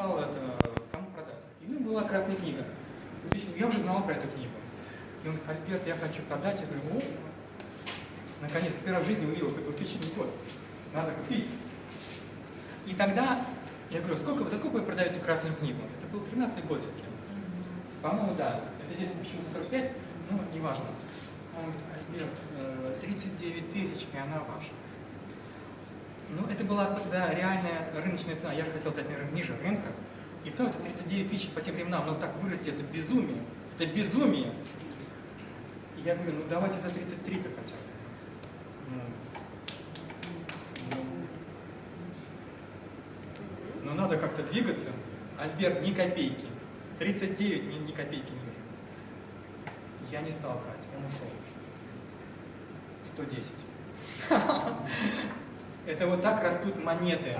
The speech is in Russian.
искал это, кому продать. И у него была красная книга. Я уже знал про эту книгу. И он говорит, Альберт, я хочу продать. Я говорю, о, наконец, первый раз в жизни увидел какой-то тысячный год. Надо купить. И тогда я говорю, сколько, за сколько вы продаете красную книгу? Это был 13 год все-таки. По-моему, да. Это здесь почему-то 45, ну, неважно. Он говорит, Альберт, 39 тысяч, и она ваша. Ну, была тогда реальная рыночная цена. Я хотел взять, наверное, ниже рынка. И то это 39 тысяч по тем временам. Но так вырасти, это безумие. Это безумие. И я говорю, ну давайте за 33-то хотя бы. Ну, ну, но надо как-то двигаться. Альберт, ни копейки. 39, ни, ни копейки ниже. Я не стал брать, он ушел. 110. Это вот так растут монеты.